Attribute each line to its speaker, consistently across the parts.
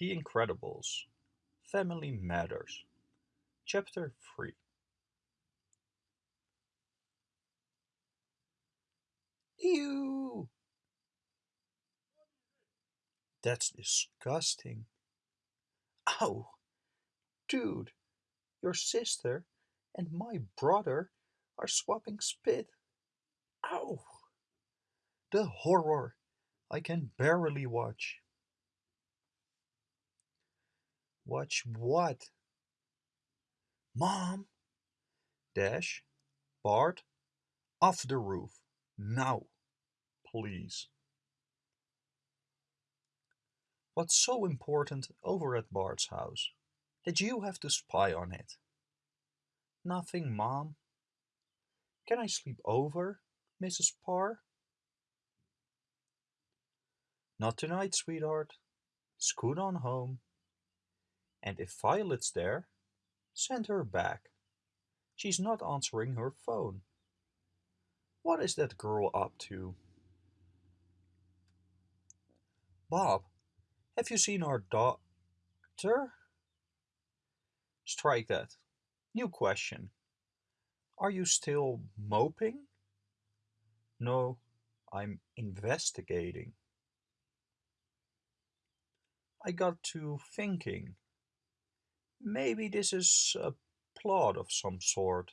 Speaker 1: The Incredibles Family Matters Chapter 3 Ew! That's disgusting. Ow! Dude, your sister and my brother are swapping spit. Ow! The horror! I can barely watch. Watch what? Mom! Dash, Bart, off the roof, now, please. What's so important over at Bart's house that you have to spy on it? Nothing, Mom. Can I sleep over, Mrs. Parr? Not tonight, sweetheart. Scoot on home. And if Violet's there, send her back. She's not answering her phone. What is that girl up to? Bob, have you seen our doctor? Strike that. New question. Are you still moping? No, I'm investigating. I got to thinking. Maybe this is a plot of some sort.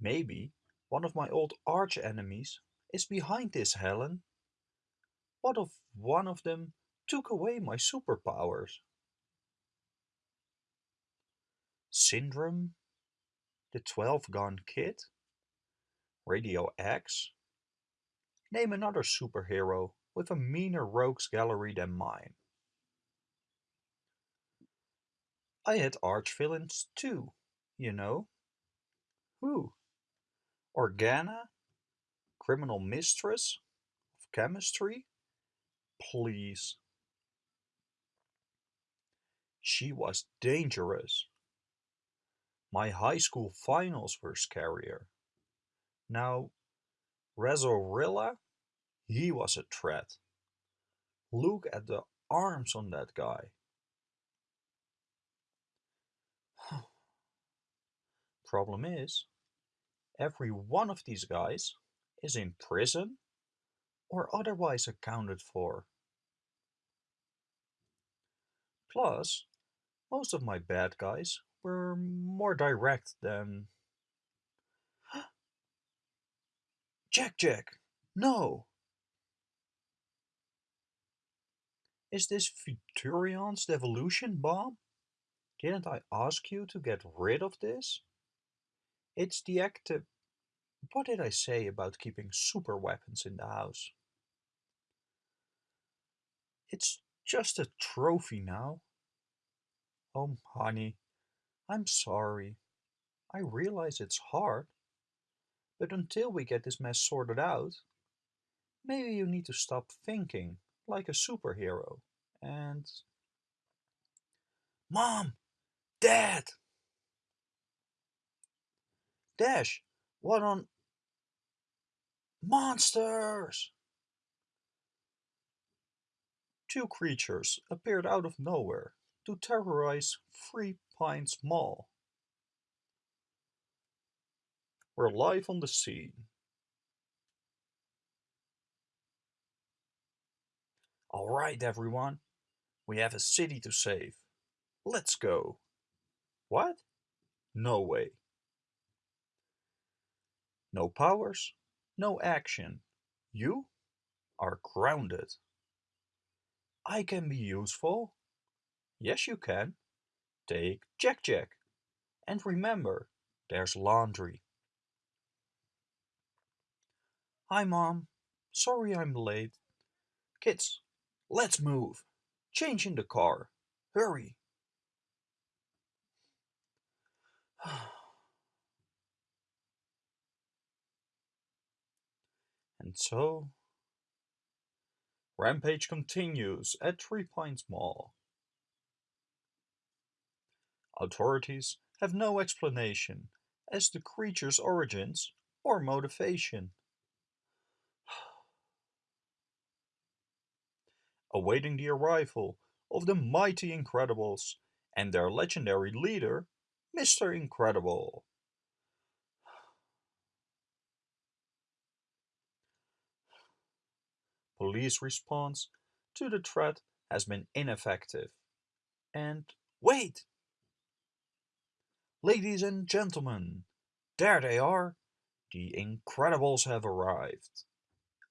Speaker 1: Maybe one of my old arch enemies is behind this, Helen. What if one of them took away my superpowers? Syndrome? The 12 Gun Kid? Radio X? Name another superhero with a meaner rogues gallery than mine. I had arch-villains too, you know. Who? Organa? Criminal mistress? Of chemistry? Please. She was dangerous. My high school finals were scarier. Now, Razorilla? He was a threat. Look at the arms on that guy. Problem is, every one of these guys is in prison or otherwise accounted for. Plus, most of my bad guys were more direct than... Jack Jack! No! Is this Futurion's devolution bomb? Didn't I ask you to get rid of this? It's the active... What did I say about keeping super weapons in the house? It's just a trophy now. Oh, honey, I'm sorry. I realize it's hard. But until we get this mess sorted out, maybe you need to stop thinking like a superhero and... Mom! Dad! Dash, what on... Monsters! Two creatures appeared out of nowhere to terrorize Three Pines Mall. We're live on the scene. Alright everyone, we have a city to save. Let's go. What? No way. No powers, no action. You are grounded. I can be useful. Yes, you can. Take Jack Jack. And remember, there's laundry. Hi, Mom. Sorry I'm late. Kids, let's move. Change in the car. Hurry. And so, Rampage continues at Three Pines Mall. Authorities have no explanation as to creature's origins or motivation. Awaiting the arrival of the mighty Incredibles and their legendary leader, Mr. Incredible. Police response to the threat has been ineffective. And wait! Ladies and gentlemen, there they are! The Incredibles have arrived.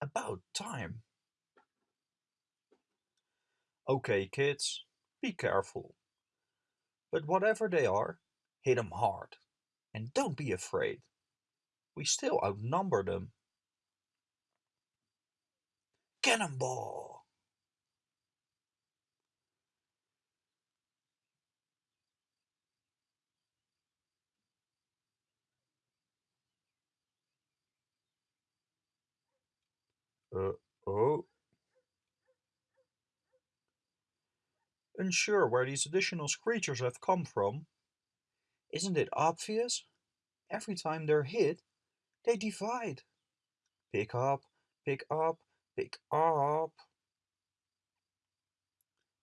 Speaker 1: About time. Okay, kids, be careful. But whatever they are, hit 'em hard. And don't be afraid. We still outnumber them. Cannonball! Uh oh. Unsure where these additional creatures have come from? Isn't it obvious? Every time they're hit, they divide. Pick up, pick up, pick up.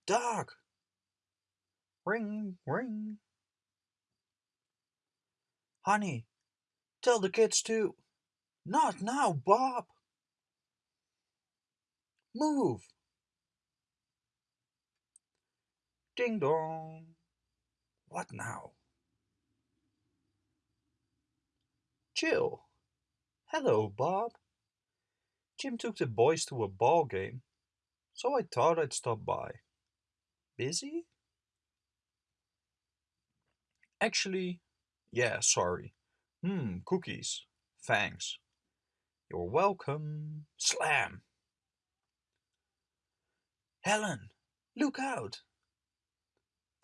Speaker 1: Dog! Ring, ring. Honey, tell the kids to. Not now, Bob! Move! Ding dong! What now? Jill. Hello, Bob. Jim took the boys to a ball game, so I thought I'd stop by. Busy? Actually, yeah, sorry. Hmm, cookies. Thanks. You're welcome. Slam! Helen, look out!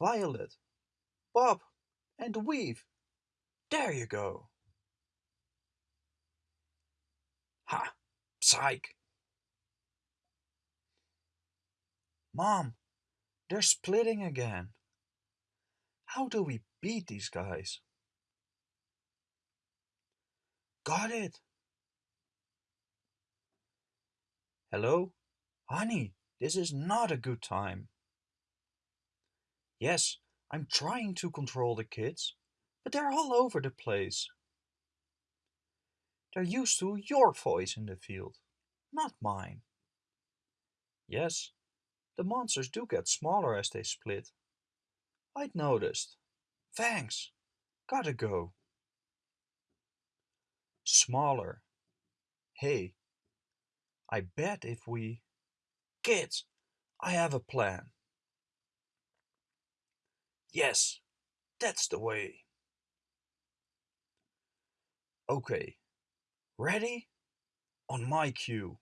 Speaker 1: Violet, Bob, and Weave. There you go. Ha! Psych! Mom, they're splitting again. How do we beat these guys? Got it! Hello? Honey, this is not a good time. Yes, I'm trying to control the kids, but they're all over the place. They're used to your voice in the field, not mine. Yes, the monsters do get smaller as they split. I'd noticed. Thanks. Gotta go. Smaller. Hey, I bet if we... Kids, I have a plan. Yes, that's the way. Okay, ready? On my cue.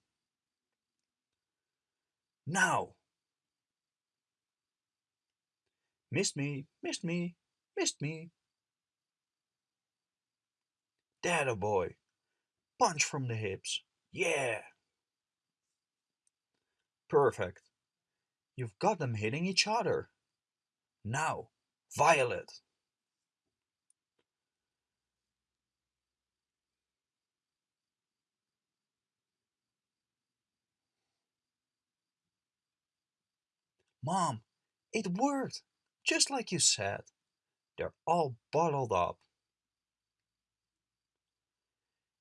Speaker 1: Now! Missed me, missed me, missed me. That oh a boy. Punch from the hips. Yeah! Perfect. You've got them hitting each other. Now, Violet. Mom, it worked, just like you said. They're all bottled up.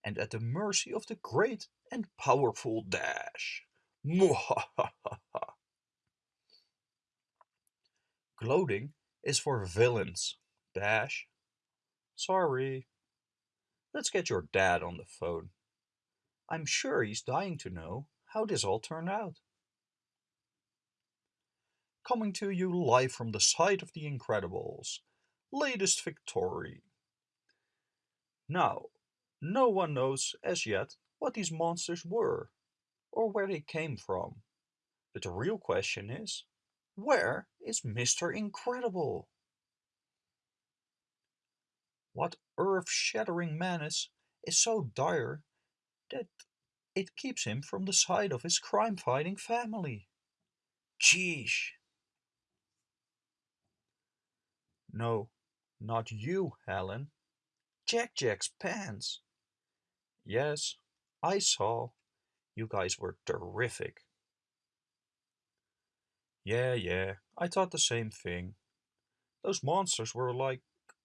Speaker 1: And at the mercy of the great and powerful Dash. Gloating is for villains, Dash. Sorry. Let's get your dad on the phone. I'm sure he's dying to know how this all turned out coming to you live from the site of The Incredibles' latest victory. Now, no one knows as yet what these monsters were, or where they came from. But the real question is, where is Mr. Incredible? What earth-shattering menace is so dire that it keeps him from the side of his crime-fighting family? Geesh! No, not you, Helen. Jack Jack's pants. Yes, I saw. You guys were terrific. Yeah, yeah, I thought the same thing. Those monsters were like,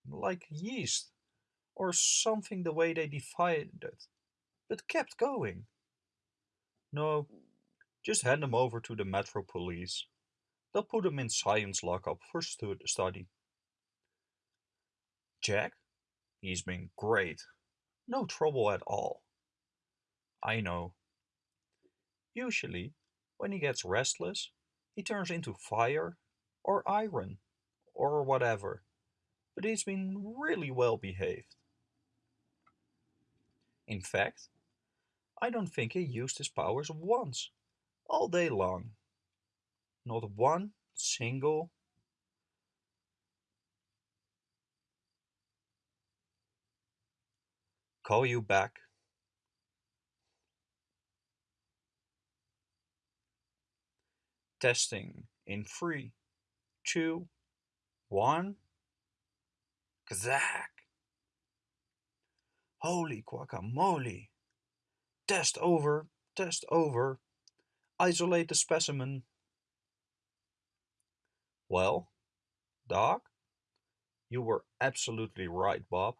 Speaker 1: like yeast, or something the way they divided, but kept going. No, just hand them over to the Metro Police. They'll put them in science lockup for stu- study. Jack? He's been great. No trouble at all. I know. Usually, when he gets restless, he turns into fire, or iron, or whatever, but he's been really well behaved. In fact, I don't think he used his powers once, all day long. Not one single. Call you back. Testing in three, two, one. Kazak! Holy guacamole! Test over, test over. Isolate the specimen. Well, Doc, you were absolutely right, Bob.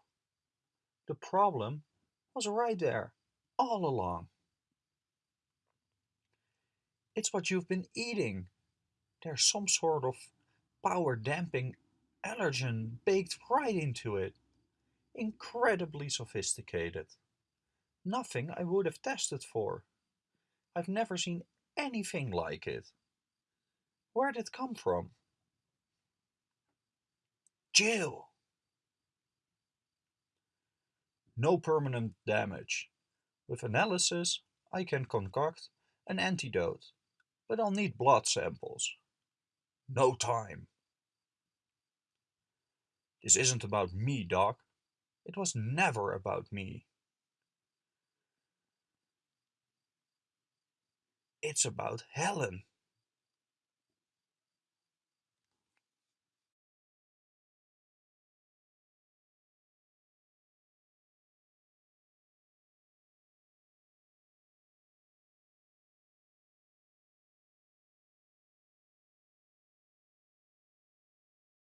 Speaker 1: The problem was right there, all along. It's what you've been eating. There's some sort of power damping allergen baked right into it. Incredibly sophisticated. Nothing I would have tested for. I've never seen anything like it. Where did it come from? Jill! No permanent damage. With analysis, I can concoct an antidote, but I'll need blood samples. No time. This isn't about me, Doc. It was never about me. It's about Helen.